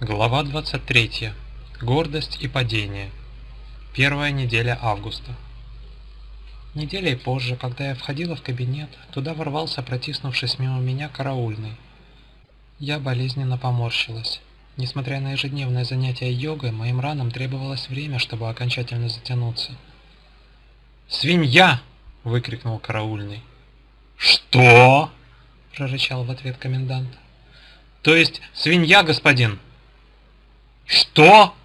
Глава 23. Гордость и падение. Первая неделя августа. Неделей позже, когда я входила в кабинет, туда ворвался, протиснувшись мимо меня, караульный. Я болезненно поморщилась. Несмотря на ежедневное занятие йогой, моим ранам требовалось время, чтобы окончательно затянуться. «Свинья!» – выкрикнул караульный. «Что?» – прорычал в ответ комендант. «То есть свинья, господин!» «Что?»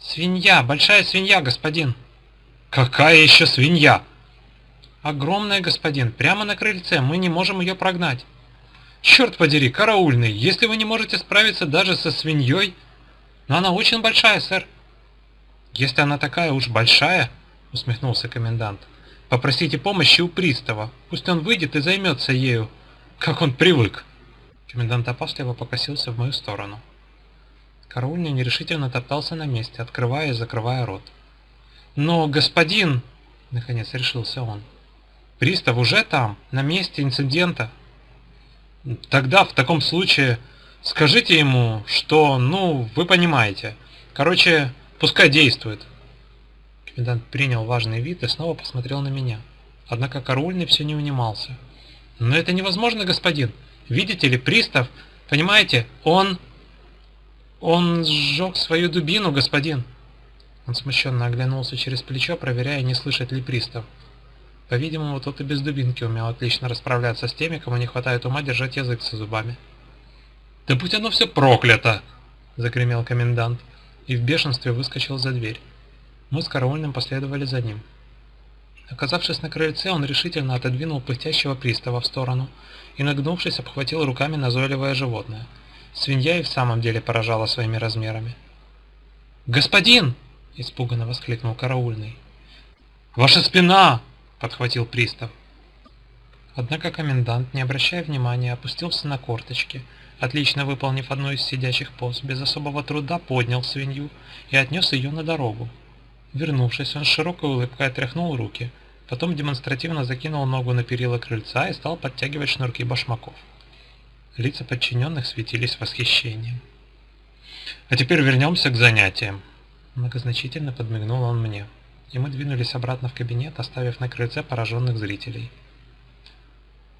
«Свинья, большая свинья, господин!» «Какая еще свинья?» «Огромная, господин, прямо на крыльце, мы не можем ее прогнать!» «Черт подери, караульный, если вы не можете справиться даже со свиньей...» «Но она очень большая, сэр!» «Если она такая уж большая...» — усмехнулся комендант. «Попросите помощи у пристава, пусть он выйдет и займется ею, как он привык!» Комендант опасливо покосился в мою сторону. Караульный нерешительно топтался на месте, открывая и закрывая рот. «Но, господин!» — наконец решился он. «Пристав уже там, на месте инцидента!» «Тогда, в таком случае, скажите ему, что, ну, вы понимаете. Короче, пускай действует!» Комендант принял важный вид и снова посмотрел на меня. Однако караульный все не унимался. «Но это невозможно, господин! Видите ли, пристав, понимаете, он...» «Он сжег свою дубину, господин!» Он смущенно оглянулся через плечо, проверяя, не слышит ли пристав. По-видимому, тот и без дубинки умел отлично расправляться с теми, кому не хватает ума держать язык со зубами. «Да будь оно все проклято!» — загремел комендант и в бешенстве выскочил за дверь. Мы с караульным последовали за ним. Оказавшись на крыльце, он решительно отодвинул пыхтящего пристава в сторону и, нагнувшись, обхватил руками назойливое животное — Свинья и в самом деле поражала своими размерами. «Господин!» – испуганно воскликнул караульный. «Ваша спина!» – подхватил пристав. Однако комендант, не обращая внимания, опустился на корточки, отлично выполнив одну из сидящих поз, без особого труда поднял свинью и отнес ее на дорогу. Вернувшись, он с широкой улыбкой отряхнул руки, потом демонстративно закинул ногу на перила крыльца и стал подтягивать шнурки башмаков. Лица подчиненных светились восхищением. «А теперь вернемся к занятиям», — многозначительно подмигнул он мне, и мы двинулись обратно в кабинет, оставив на крыльце пораженных зрителей.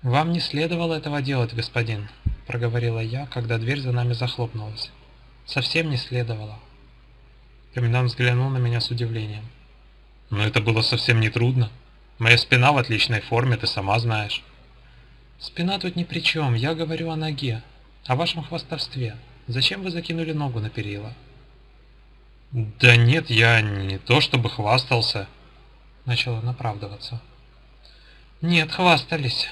«Вам не следовало этого делать, господин», — проговорила я, когда дверь за нами захлопнулась. «Совсем не следовало». Комендант взглянул на меня с удивлением. «Но это было совсем не трудно. Моя спина в отличной форме, ты сама знаешь». Спина тут ни при чем, я говорю о ноге, о вашем хвастовстве. Зачем вы закинули ногу на перила? Да нет, я не то чтобы хвастался. Начал он оправдываться. Нет, хвастались,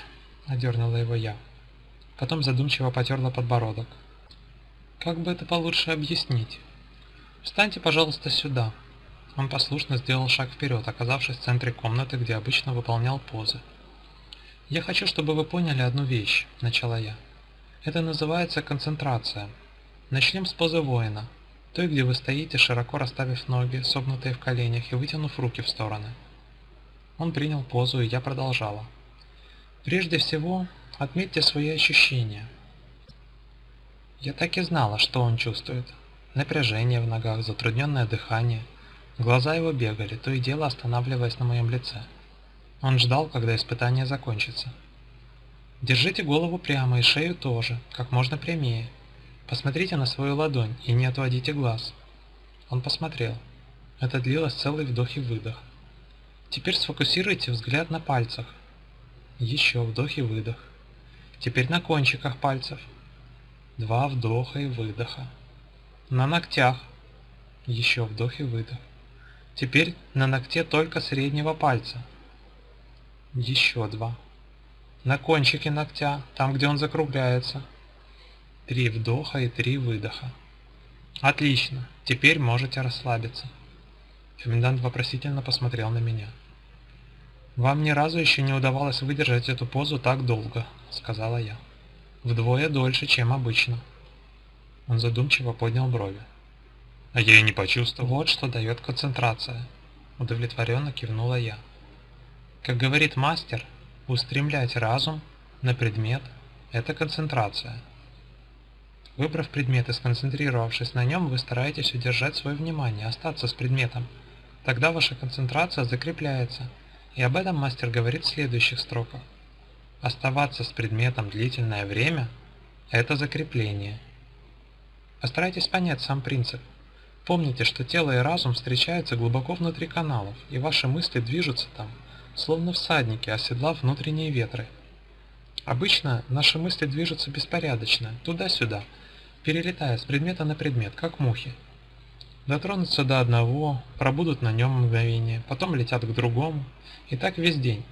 одернула его я. Потом задумчиво потерла подбородок. Как бы это получше объяснить? Встаньте, пожалуйста, сюда. Он послушно сделал шаг вперед, оказавшись в центре комнаты, где обычно выполнял позы. «Я хочу, чтобы вы поняли одну вещь», – начала я. «Это называется концентрация. Начнем с позы воина, той, где вы стоите, широко расставив ноги, согнутые в коленях и вытянув руки в стороны». Он принял позу, и я продолжала. «Прежде всего, отметьте свои ощущения». Я так и знала, что он чувствует. Напряжение в ногах, затрудненное дыхание. Глаза его бегали, то и дело останавливаясь на моем лице. Он ждал, когда испытание закончится. Держите голову прямо и шею тоже, как можно прямее. Посмотрите на свою ладонь и не отводите глаз. Он посмотрел. Это длилось целый вдох и выдох. Теперь сфокусируйте взгляд на пальцах. Еще вдох и выдох. Теперь на кончиках пальцев. Два вдоха и выдоха. На ногтях. Еще вдох и выдох. Теперь на ногте только среднего пальца. Еще два. На кончике ногтя, там где он закругляется. Три вдоха и три выдоха. Отлично, теперь можете расслабиться. Комендант вопросительно посмотрел на меня. «Вам ни разу еще не удавалось выдержать эту позу так долго», — сказала я. «Вдвое дольше, чем обычно». Он задумчиво поднял брови. А я и не почувствовал. Вот что дает концентрация. Удовлетворенно кивнула я. Как говорит мастер, устремлять разум на предмет – это концентрация. Выбрав предмет и сконцентрировавшись на нем, вы стараетесь удержать свое внимание, остаться с предметом. Тогда ваша концентрация закрепляется, и об этом мастер говорит в следующих строках. Оставаться с предметом длительное время – это закрепление. Постарайтесь понять сам принцип. Помните, что тело и разум встречаются глубоко внутри каналов, и ваши мысли движутся там, словно всадники, оседлав внутренние ветры. Обычно наши мысли движутся беспорядочно, туда-сюда, перелетая с предмета на предмет, как мухи. Дотронутся до одного, пробудут на нем мгновение, потом летят к другому, и так весь день.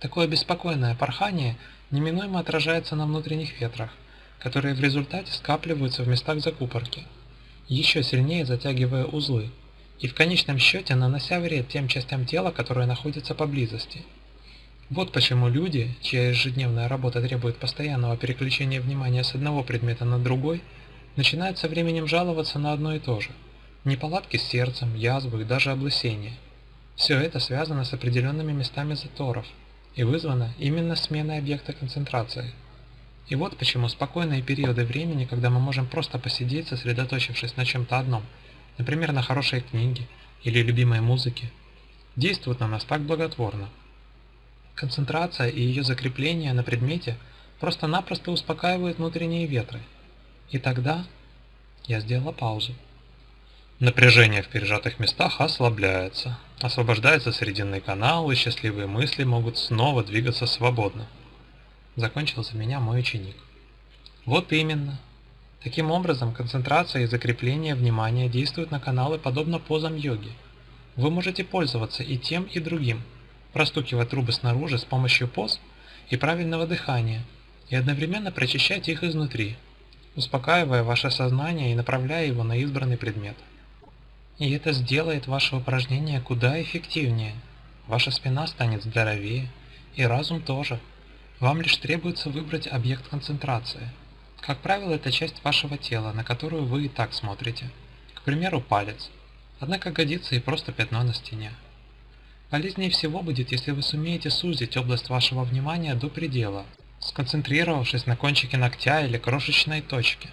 Такое беспокойное порхание неминуемо отражается на внутренних ветрах, которые в результате скапливаются в местах закупорки, еще сильнее затягивая узлы, и в конечном счете нанося вред тем частям тела, которые находятся поблизости. Вот почему люди, чья ежедневная работа требует постоянного переключения внимания с одного предмета на другой, начинают со временем жаловаться на одно и то же. Неполадки с сердцем, язвы и даже облысение. Все это связано с определенными местами заторов и вызвано именно сменой объекта концентрации. И вот почему спокойные периоды времени, когда мы можем просто посидеть, сосредоточившись на чем-то одном, например, на хорошей книге или любимой музыке, действуют на нас так благотворно. Концентрация и ее закрепление на предмете просто-напросто успокаивают внутренние ветры. И тогда я сделала паузу. Напряжение в пережатых местах ослабляется, освобождается срединный канал, и счастливые мысли могут снова двигаться свободно. Закончил за меня мой ученик. Вот именно. Таким образом, концентрация и закрепление внимания действуют на каналы подобно позам йоги. Вы можете пользоваться и тем, и другим, простукивать трубы снаружи с помощью поз и правильного дыхания, и одновременно прочищать их изнутри, успокаивая ваше сознание и направляя его на избранный предмет. И это сделает ваше упражнение куда эффективнее. Ваша спина станет здоровее, и разум тоже. Вам лишь требуется выбрать объект концентрации. Как правило, это часть вашего тела, на которую вы и так смотрите. К примеру, палец. Однако годится и просто пятно на стене. Полезнее всего будет, если вы сумеете сузить область вашего внимания до предела, сконцентрировавшись на кончике ногтя или крошечной точке.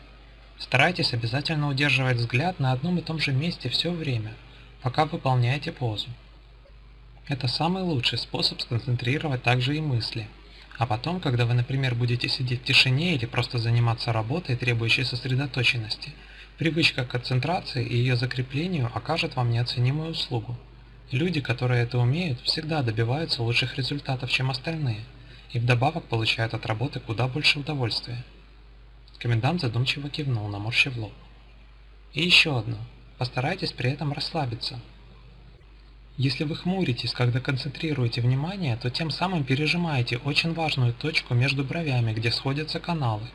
Старайтесь обязательно удерживать взгляд на одном и том же месте все время, пока выполняете позу. Это самый лучший способ сконцентрировать также и мысли. А потом, когда вы, например, будете сидеть в тишине или просто заниматься работой, требующей сосредоточенности, привычка к концентрации и ее закреплению окажет вам неоценимую услугу. Люди, которые это умеют, всегда добиваются лучших результатов, чем остальные, и вдобавок получают от работы куда больше удовольствия. Комендант задумчиво кивнул, наморщив лоб. И еще одно. Постарайтесь при этом расслабиться. Если вы хмуритесь, когда концентрируете внимание, то тем самым пережимаете очень важную точку между бровями, где сходятся каналы.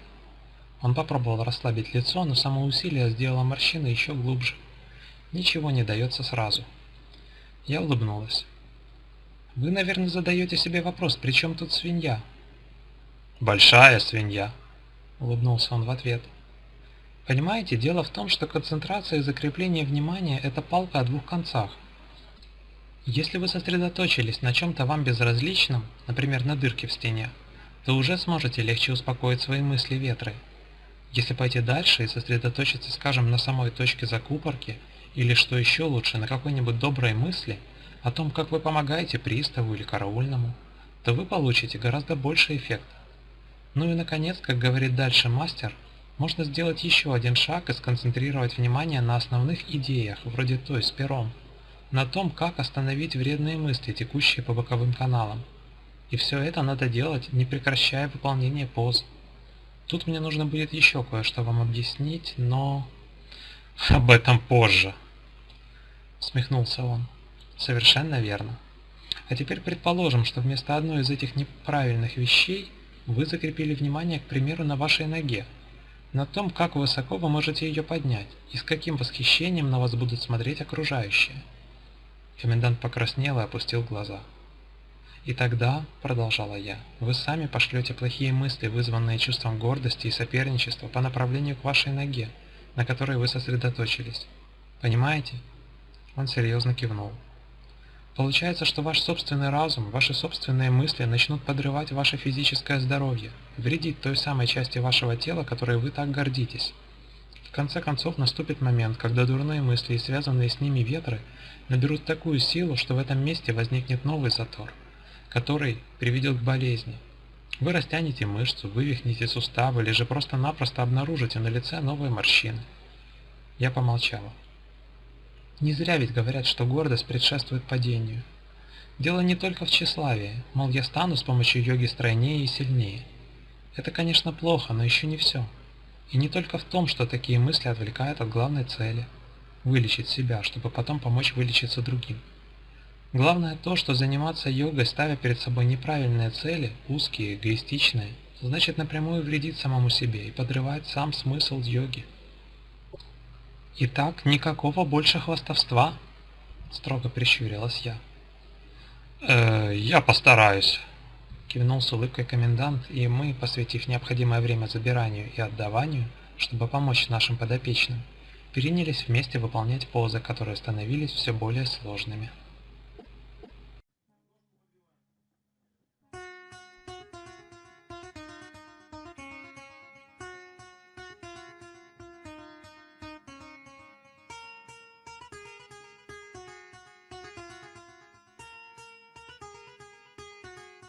Он попробовал расслабить лицо, но само усилие сделало морщины еще глубже. Ничего не дается сразу. Я улыбнулась. Вы, наверное, задаете себе вопрос, при чем тут свинья? Большая свинья, улыбнулся он в ответ. Понимаете, дело в том, что концентрация и закрепление внимания – это палка о двух концах. Если вы сосредоточились на чем-то вам безразличном, например, на дырке в стене, то уже сможете легче успокоить свои мысли ветры. Если пойти дальше и сосредоточиться, скажем, на самой точке закупорки, или что еще лучше, на какой-нибудь доброй мысли о том, как вы помогаете приставу или караульному, то вы получите гораздо больший эффект. Ну и наконец, как говорит дальше мастер, можно сделать еще один шаг и сконцентрировать внимание на основных идеях, вроде той с пером, на том, как остановить вредные мысли, текущие по боковым каналам. И все это надо делать, не прекращая выполнение поз. Тут мне нужно будет еще кое-что вам объяснить, но... Об этом позже. Смехнулся он. Совершенно верно. А теперь предположим, что вместо одной из этих неправильных вещей вы закрепили внимание, к примеру, на вашей ноге, на том, как высоко вы можете ее поднять и с каким восхищением на вас будут смотреть окружающие. Комендант покраснел и опустил глаза. «И тогда, — продолжала я, — вы сами пошлете плохие мысли, вызванные чувством гордости и соперничества по направлению к вашей ноге, на которой вы сосредоточились. Понимаете? Он серьезно кивнул. Получается, что ваш собственный разум, ваши собственные мысли начнут подрывать ваше физическое здоровье, вредить той самой части вашего тела, которой вы так гордитесь. В конце концов наступит момент, когда дурные мысли и связанные с ними ветры наберут такую силу, что в этом месте возникнет новый затор, который приведет к болезни. Вы растянете мышцу, вывихнете суставы или же просто-напросто обнаружите на лице новые морщины. Я помолчала. Не зря ведь говорят, что гордость предшествует падению. Дело не только в тщеславии, мол, я стану с помощью йоги стройнее и сильнее. Это, конечно, плохо, но еще не все. И не только в том, что такие мысли отвлекают от главной цели – вылечить себя, чтобы потом помочь вылечиться другим. Главное то, что заниматься йогой, ставя перед собой неправильные цели, узкие, эгоистичные, значит напрямую вредить самому себе и подрывать сам смысл йоги. «Итак, никакого больше хвастовства?» — строго прищурилась я. «Э, «Я постараюсь», — кивнул с улыбкой комендант, и мы, посвятив необходимое время забиранию и отдаванию, чтобы помочь нашим подопечным, перенялись вместе выполнять позы, которые становились все более сложными.